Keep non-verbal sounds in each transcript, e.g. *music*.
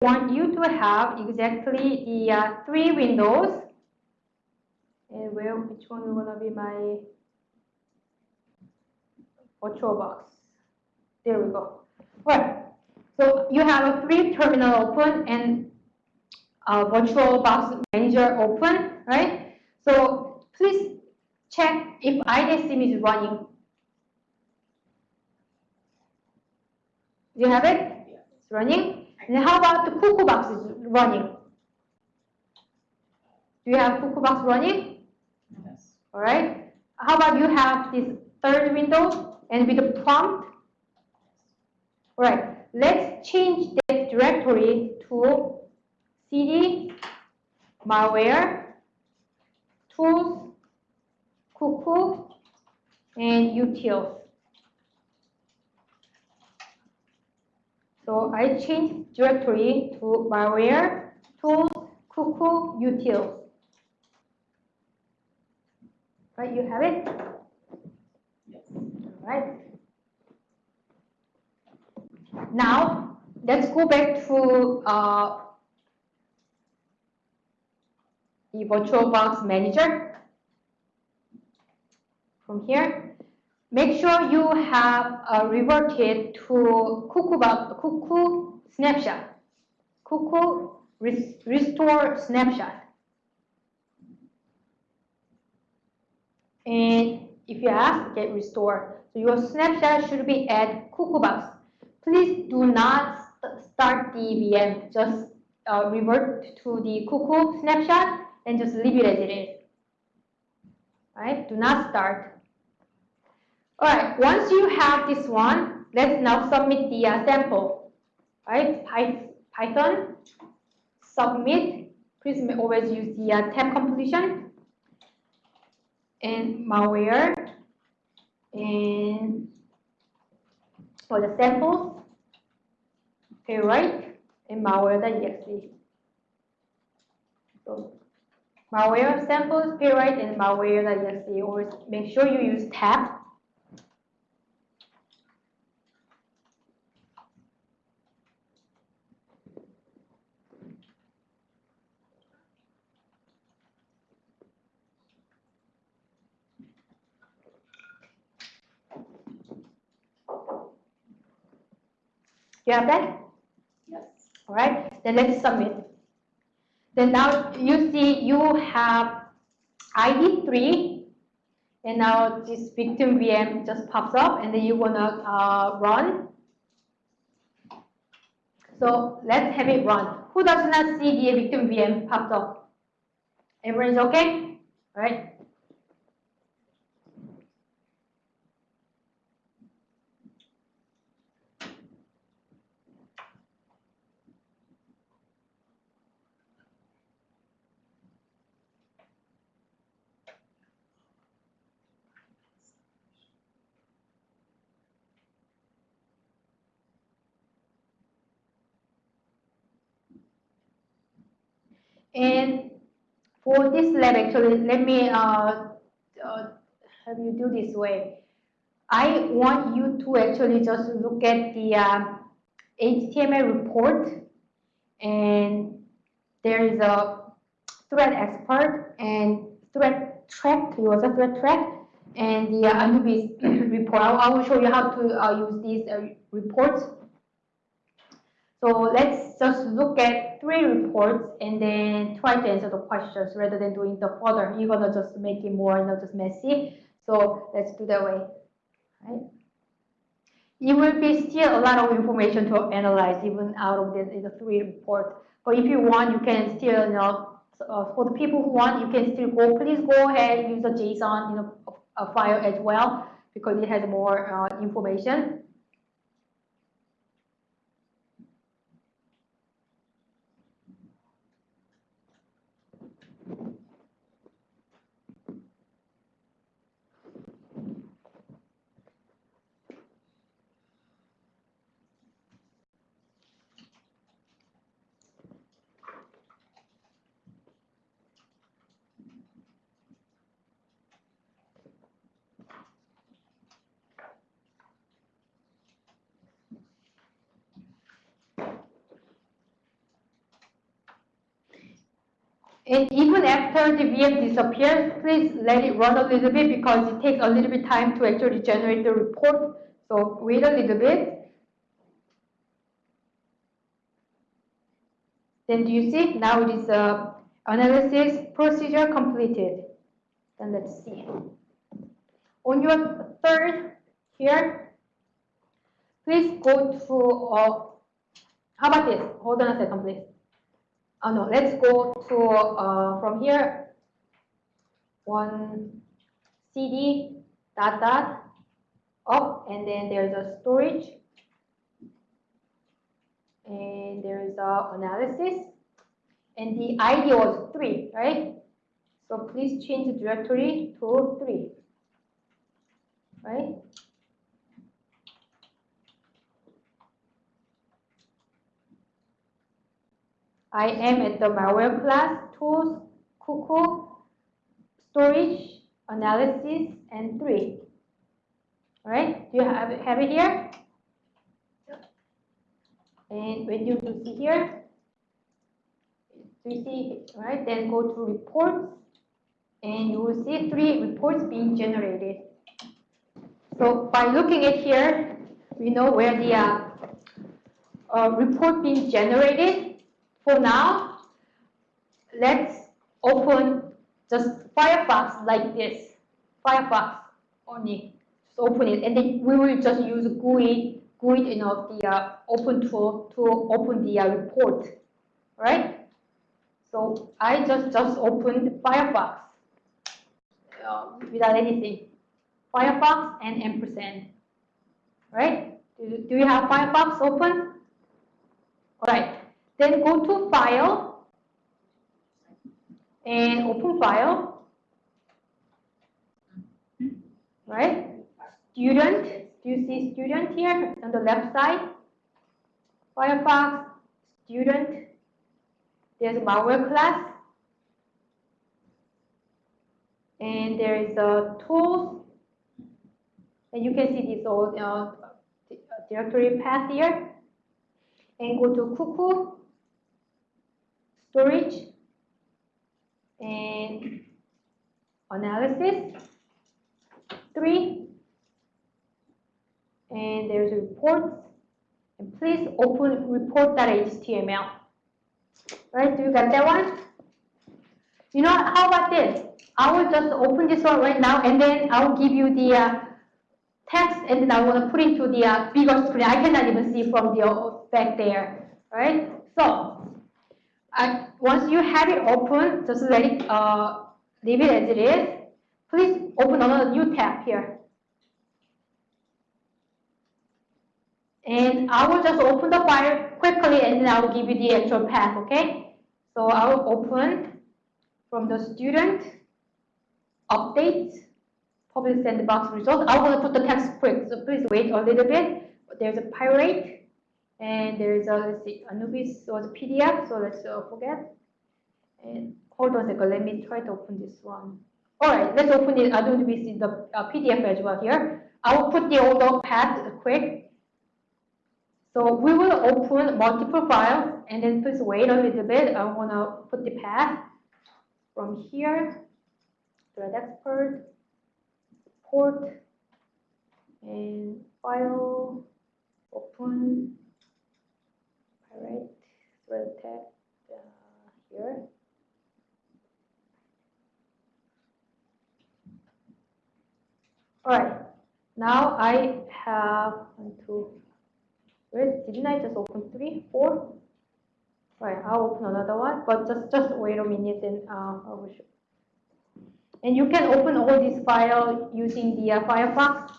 want you to have exactly the uh, three windows. And where, which one is gonna be my virtual box? There we go. Right. So you have a three terminal open and a virtual box manager open, right? So please check if INetSim is running. Do you have it? It's running. And how about the Cuckoo box is running? Do you have Cuckoo box running? Yes. All right. How about you have this third window and with the prompt? All right. Let's change that directory to cd malware tools cuckoo and utils. So I changed directory to malware tools cuckoo utils. Right, you have it? Yes. Right. Now, let's go back to uh, the VirtualBox Manager. From here, make sure you have uh, reverted to Cuckoo, Cuckoo Snapshot. Cuckoo res Restore Snapshot. And if you ask, get restore. So your snapshot should be at Cuckoo box. Please do not st start the VM. Just uh, revert to the Cuckoo snapshot and just leave it as it is. Right? Do not start. All right. Once you have this one, let's now submit the uh, sample. Right? Python submit. Please always use the uh, tab completion and malware and for the samples, okay, right? And malware.exe. So malware samples, playwright, and malware.exe. Always make sure you use tab You have that? Yes. All right, then let's submit. Then now you see you have ID 3, and now this victim VM just pops up, and then you want to uh, run. So let's have it run. Who does not see the victim VM popped up? Everyone's okay? All right. And for this lab, actually, let me uh, uh, have you do this way. I want you to actually just look at the um, HTML report, and there is a threat expert and threat track. It was a threat track, and the uh, Anubis *coughs* report. I will show you how to uh, use these uh, reports so let's just look at three reports and then try to answer the questions rather than doing the further. You're gonna just make it more, you know, just messy. So let's do that way, right? It will be still a lot of information to analyze even out of this, the three reports. But if you want, you can still, you know, uh, for the people who want, you can still go, please go ahead, use the JSON, you know, a file as well, because it has more uh, information. And even after the VM disappears, please let it run a little bit because it takes a little bit time to actually generate the report. So wait a little bit. Then do you see? Now it is uh, analysis procedure completed. Then let's see. On your third here, please go to, uh, how about this? Hold on a second, please. Oh no, let's go to, uh, from here, one CD dot dot up, and then there's a storage, and there's a analysis, and the ID was three, right? So please change the directory to three, right? I am at the malware class, tools, cuckoo, storage, analysis, and three. All right, do you have it, have it here? And when you do see here, do you see, all right, then go to reports, and you will see three reports being generated. So by looking at here, we know where the uh, uh, report being generated for now, let's open just Firefox like this. Firefox only. Just open it, and then we will just use GUI, GUI, you know, the uh, open tool to open the uh, report, right? So I just just opened Firefox uh, without anything. Firefox and ampersand, right? Do, do you have Firefox open? All right. Then go to File and open File. Right? Student. Do you see student here on the left side? Firefox, student. There's a malware class. And there is a tools. And you can see this old uh, directory path here. And go to cuckoo storage and analysis. Three, and there's reports. And please open report.html. Right, do you got that one? You know, how about this? I will just open this one right now and then I'll give you the uh, text and then I want to put it into the uh, bigger screen. I cannot even see from the uh, back there, right? So once you have it open, just let it, uh, leave it as it is. Please open another new tab here. And I will just open the file quickly and then I will give you the actual path, okay? So I will open from the student, updates, public sandbox results. I will put the text quick, so please wait a little bit. There's a pirate and there is a, let's see, Anubis was a PDF, so let's uh, forget. And hold on a second, let me try to open this one. All right, let's open it, Anubis in the uh, PDF as well here. I will put the older path quick. So we will open multiple files and then please wait a little bit. I want to put the path from here, ThreatExpert, port, and file, open, right? Thread tag uh, here. All right now I have one two where didn't I just open three four? All right I'll open another one but just just wait a minute and uh, I will show. And you can open all these files using the uh, Firefox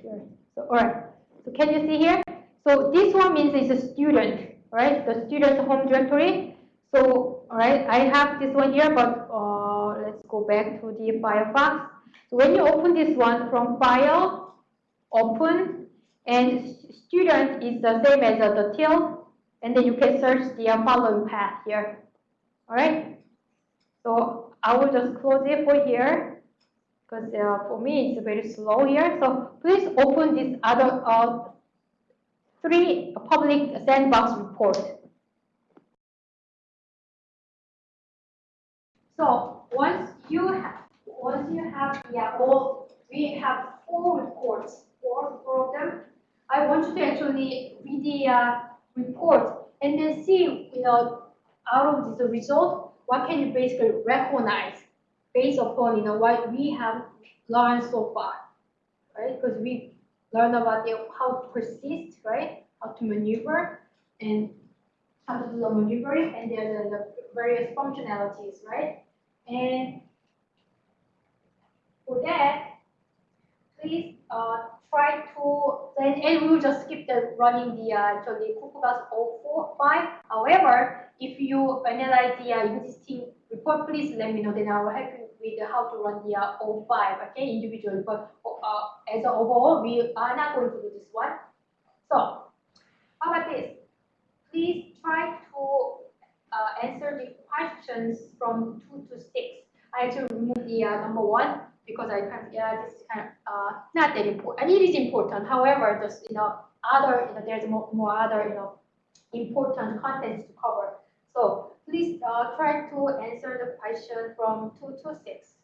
here. So, all right. So can you see here? So this one means it's a student, right? The student's home directory. So, all right, I have this one here, but uh, let's go back to the Firefox. So when you open this one from File, Open, And student is the same as uh, the till, and then you can search the uh, following path here. All right? So I will just close it for here, because uh, for me it's very slow here. So please open this other uh, three public sandbox report. So once you have, once you have, yeah, all, we have four reports, four, four of them. I want you to actually read the uh, report and then see, you know, out of this result, what can you basically recognize based upon, you know, what we have learned so far, right? Because we learned about the, how to persist, right? How to maneuver and how to do the maneuvering and then the various functionalities, right? And for that, please uh, try to, and, and we'll just skip the running the uh, actually Kukugas 045. However, if you analyze the uh, existing report, please let me know. Then I will help you with how to run the uh, 05, okay, individual report. Uh, as an overall, we are not going to do this one. So, how about this? Please try to uh, answer the questions from two to six. I actually removed the uh, number one because I can't, yeah, this is kind of uh, not that important. And it is important. However, just you know, other, you know, there's more, more other, you know, important contents to cover. So please uh, try to answer the question from two to six.